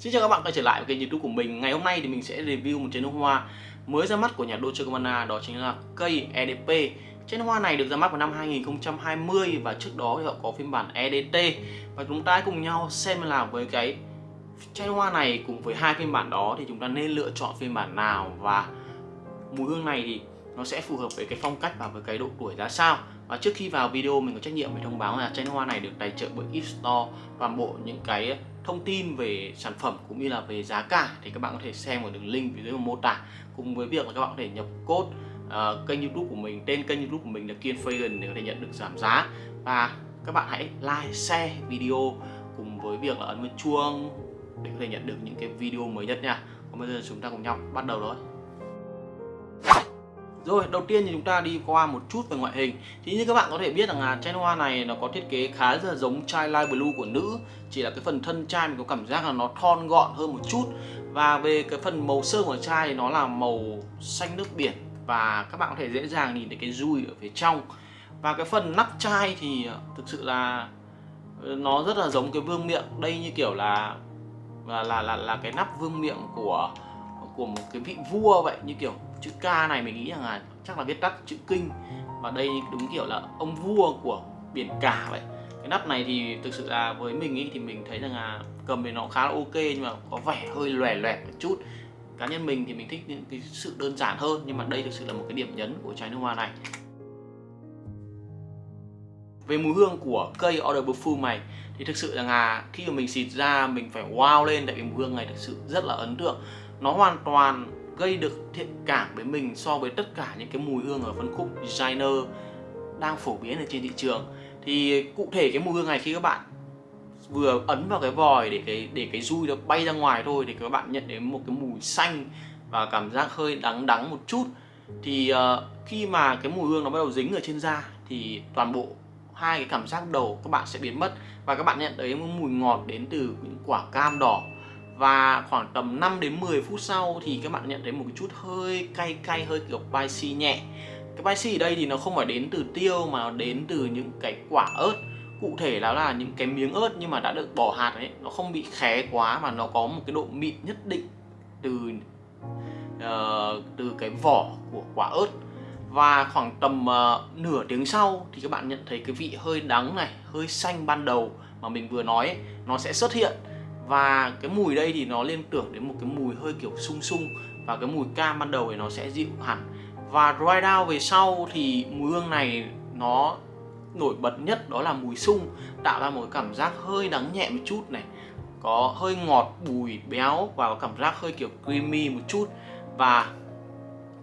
Xin chào các bạn quay trở lại với kênh youtube của mình. Ngày hôm nay thì mình sẽ review một chai nước hoa mới ra mắt của nhà Dolce Gabbana, Đó chính là cây EDP Chai nước hoa này được ra mắt vào năm 2020 Và trước đó thì họ có phiên bản EDT Và chúng ta cùng nhau xem là với cái chai nước hoa này cùng với hai phiên bản đó Thì chúng ta nên lựa chọn phiên bản nào Và mùi hương này thì nó sẽ phù hợp với cái phong cách và với cái độ tuổi ra sao. Và trước khi vào video mình có trách nhiệm phải thông báo là chai nước hoa này được tài trợ bởi Ipstore toàn bộ những cái thông tin về sản phẩm cũng như là về giá cả thì các bạn có thể xem ở đường link phía dưới mô tả. Cùng với việc là các bạn có thể nhập code uh, kênh youtube của mình tên kênh youtube của mình là Kiên Fagan để có thể nhận được giảm giá. Và các bạn hãy like, share video cùng với việc là ấn vào chuông để có thể nhận được những cái video mới nhất nha. Còn bây giờ chúng ta cùng nhau bắt đầu thôi rồi, đầu tiên thì chúng ta đi qua một chút về ngoại hình. Thì như các bạn có thể biết rằng là chai hoa này nó có thiết kế khá là giống chai Light Blue của nữ. Chỉ là cái phần thân chai mình có cảm giác là nó thon gọn hơn một chút. Và về cái phần màu sơn của chai thì nó là màu xanh nước biển. Và các bạn có thể dễ dàng nhìn thấy cái dùi ở phía trong. Và cái phần nắp chai thì thực sự là ờ, nó rất là giống cái vương miệng. Đây như kiểu là là là là, là cái nắp vương miệng của của một cái vị vua vậy như kiểu chữ K này mình nghĩ rằng là chắc là viết tắt chữ kinh. Và đây đúng kiểu là ông vua của biển cả vậy. Cái nắp này thì thực sự là với mình ý, thì mình thấy rằng là cầm thì nó khá là ok nhưng mà có vẻ hơi lòe loẹt một chút. Cá nhân mình thì mình thích những cái sự đơn giản hơn nhưng mà đây thực sự là một cái điểm nhấn của chai nước hoa này. Về mùi hương của cây Order Perfume này thì thực sự là khi mà mình xịt ra mình phải wow lên tại vì mùi hương này thực sự rất là ấn tượng. Nó hoàn toàn gây được thiện cảm với mình so với tất cả những cái mùi hương ở phân khúc designer đang phổ biến ở trên thị trường. Thì cụ thể cái mùi hương này khi các bạn vừa ấn vào cái vòi để cái để cái dui nó bay ra ngoài thôi thì các bạn nhận đến một cái mùi xanh và cảm giác hơi đắng đắng một chút thì uh, khi mà cái mùi hương nó bắt đầu dính ở trên da thì toàn bộ hai cái cảm giác đầu các bạn sẽ biến mất. Và các bạn nhận thấy một mùi ngọt đến từ những quả cam đỏ và khoảng tầm 5 đến 10 phút sau thì các bạn nhận thấy một chút hơi cay cay hơi kiểu spicy nhẹ. Cái spicy ở đây thì nó không phải đến từ tiêu mà nó đến từ những cái quả ớt. Cụ thể là là những cái miếng ớt nhưng mà đã được bỏ hạt ấy nó không bị khé quá mà nó có một cái độ mịn nhất định từ uh, từ cái vỏ của quả ớt. Và khoảng tầm uh, nửa tiếng sau thì các bạn nhận thấy cái vị hơi đắng này hơi xanh ban đầu mà mình vừa nói ấy, nó sẽ xuất hiện và cái mùi đây thì nó liên tưởng đến một cái mùi hơi kiểu sung sung. Và cái mùi cam ban đầu thì nó sẽ dịu hẳn. Và dry down về sau thì mùi hương này nó nổi bật nhất đó là mùi sung, tạo ra một cảm giác hơi đắng nhẹ một chút này. Có hơi ngọt, bùi, béo và có cảm giác hơi kiểu creamy một chút. Và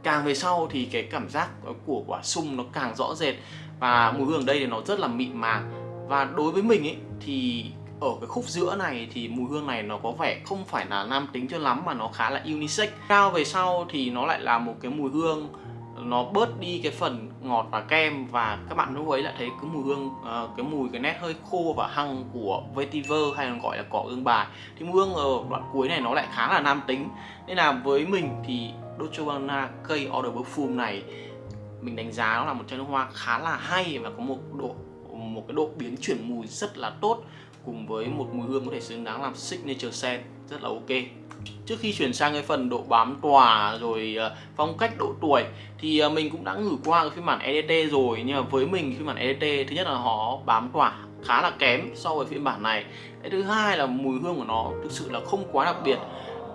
càng về sau thì cái cảm giác của quả sung nó càng rõ rệt. Và mùi hương đây thì nó rất là mịn màng. Và đối với mình ấy thì ở cái khúc giữa này thì mùi hương này nó có vẻ không phải là nam tính cho lắm mà nó khá là unisex. Cao về sau thì nó lại là một cái mùi hương nó bớt đi cái phần ngọt và kem và các bạn lúc ấy lại thấy cái mùi hương uh, cái mùi cái nét hơi khô và hăng của vetiver hay còn gọi là cỏ ương bài. Thì mùi hương ở đoạn cuối này nó lại khá là nam tính. Nên là với mình thì Dolce Gabbana cây Order Perfume này mình đánh giá nó là một chai nước hoa khá là hay và có một độ một cái độ biến chuyển mùi rất là tốt cùng với một mùi hương có thể xứng đáng làm signature scent, rất là ok. Trước khi chuyển sang cái phần độ bám tỏa rồi ờ, phong cách độ tuổi, thì ờ, mình cũng đã ngửi qua cái phiên bản EDT rồi, nhưng mà với mình phiên bản EDT thứ nhất là họ bám tỏa khá là kém so với phiên bản này. Cái thứ hai là mùi hương của nó thực sự là không quá đặc biệt.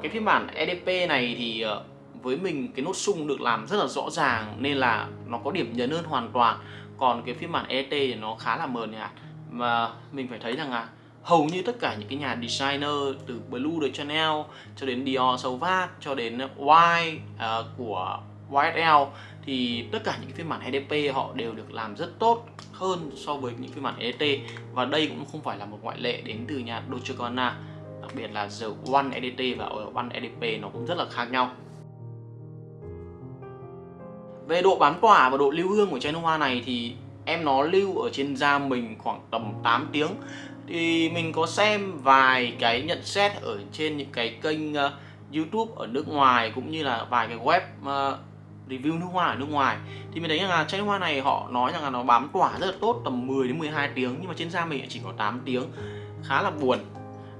Cái phiên bản EDP này thì ờ, với mình cái nốt sung được làm rất là rõ ràng, nên là nó có điểm nhấn hơn hoàn toàn. Còn cái phiên bản EDT thì nó khá là mờ nhạt. Mà mình phải thấy rằng là hầu như tất cả những cái nhà designer từ Blue de Chanel cho đến Dior Sauvage cho đến Y uh, của YSL thì tất cả những cái phiên bản EDP họ đều được làm rất tốt hơn so với những phiên bản EDT và đây cũng không phải là một ngoại lệ đến từ nhà Dolce Gabbana đặc biệt là The One EDT và One EDP nó cũng rất là khác nhau. Về độ bám tỏa và độ lưu hương của chai nước hoa này thì em nó lưu ở trên da mình khoảng tầm 8 tiếng. Thì mình có xem vài cái nhận xét ở trên những cái kênh uh, YouTube ở nước ngoài cũng như là vài cái web uh, review nước hoa ở nước ngoài. Thì mình thấy rằng là chai nước hoa này họ nói rằng là nó bám tỏa rất là tốt tầm 10 đến 12 tiếng nhưng mà trên da mình chỉ có 8 tiếng. Khá là buồn.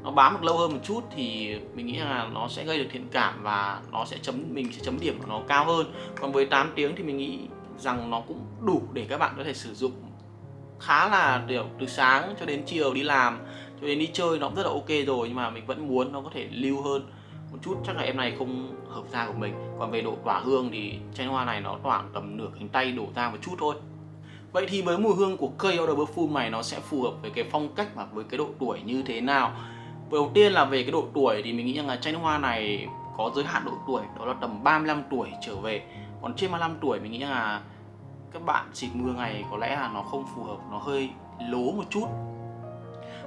Nó bám được lâu hơn một chút thì mình nghĩ là nó sẽ gây được thiện cảm và nó sẽ chấm mình sẽ chấm điểm của nó cao hơn. Còn với 8 tiếng thì mình nghĩ rằng nó cũng đủ để các bạn có thể sử dụng khá là kiểu từ sáng cho đến chiều đi làm, cho đến đi chơi nó cũng rất là ok rồi, nhưng mà mình vẫn muốn nó có thể lưu hơn một chút. Chắc là em này không hợp da của mình. Còn về độ tỏa hương thì chai hoa này nó tỏa tầm nửa cánh tay đổ ra một chút thôi. Vậy thì với mùi hương của cây Odor Perfume này nó sẽ phù hợp với cái phong cách và với cái độ tuổi như thế nào? Đầu tiên là về cái độ tuổi thì mình nghĩ rằng là chai hoa này có giới hạn độ tuổi, đó là tầm 35 tuổi trở về. Còn trên 35 tuổi mình nghĩ là các bạn xịt mưa ngày có lẽ là nó không phù hợp, nó hơi lố một chút.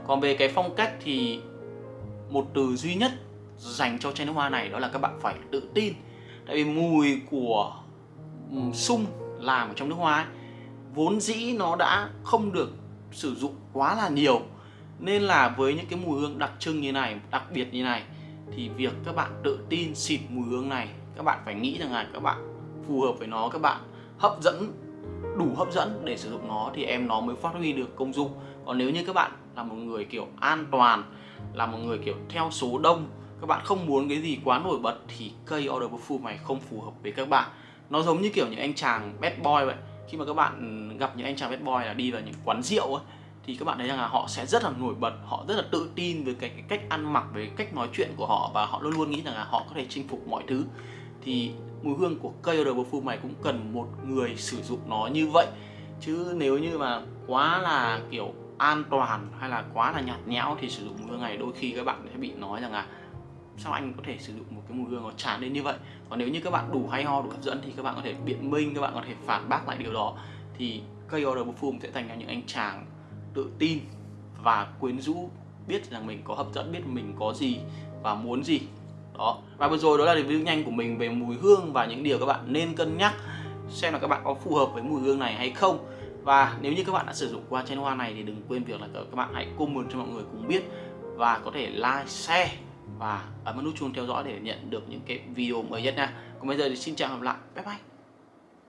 Còn về cái phong cách thì một từ duy nhất dành cho chai nước hoa này đó là các bạn phải tự tin. Tại vì mùi của sung làm ở trong nước hoa ấy, vốn dĩ nó đã không được sử dụng quá là nhiều. Nên là với những cái mùi hương đặc trưng như này đặc biệt như này thì việc các bạn tự tin xịt mùi hương này các bạn phải nghĩ rằng là các bạn phù hợp với nó các bạn hấp dẫn đủ hấp dẫn để sử dụng nó thì em nó mới phát huy được công dụng. Còn nếu như các bạn là một người kiểu an toàn là một người kiểu theo số đông các bạn không muốn cái gì quá nổi bật thì cây Order Perfume này không phù hợp với các bạn. Nó giống như kiểu những anh chàng bad boy vậy. Khi mà các bạn gặp những anh chàng bad boy là đi vào những quán rượu ấy thì các bạn thấy rằng là họ sẽ rất là nổi bật họ rất là tự tin với cái, cái cách ăn mặc với cách nói chuyện của họ và họ luôn luôn nghĩ rằng là họ có thể chinh phục mọi thứ thì mùi hương của cây odor perfume này cũng cần một người sử dụng nó như vậy. Chứ nếu như mà quá là kiểu an toàn hay là quá là nhạt nhẽo thì sử dụng mùi hương này đôi khi các bạn sẽ bị nói rằng là sao anh có thể sử dụng một cái mùi hương nó tràn lên như vậy. Còn nếu như các bạn đủ hay ho, đủ hấp dẫn thì các bạn có thể biện minh, các bạn có thể phản bác lại điều đó. Thì cây order perfume sẽ thành ra những anh chàng tự tin và quyến rũ, biết rằng mình có hấp dẫn, biết mình có gì và muốn gì đó. Và vừa rồi đó là review nhanh của mình về mùi hương và những điều các bạn nên cân nhắc xem là các bạn có phù hợp với mùi hương này hay không. Và nếu như các bạn đã sử dụng qua chai hoa này thì đừng quên việc là các bạn hãy comment cho mọi người cùng biết và có thể like, share và ấn nút chuông theo dõi để nhận được những cái video mới nhất nha. Còn bây giờ thì xin chào và gặp lại. Bye bye.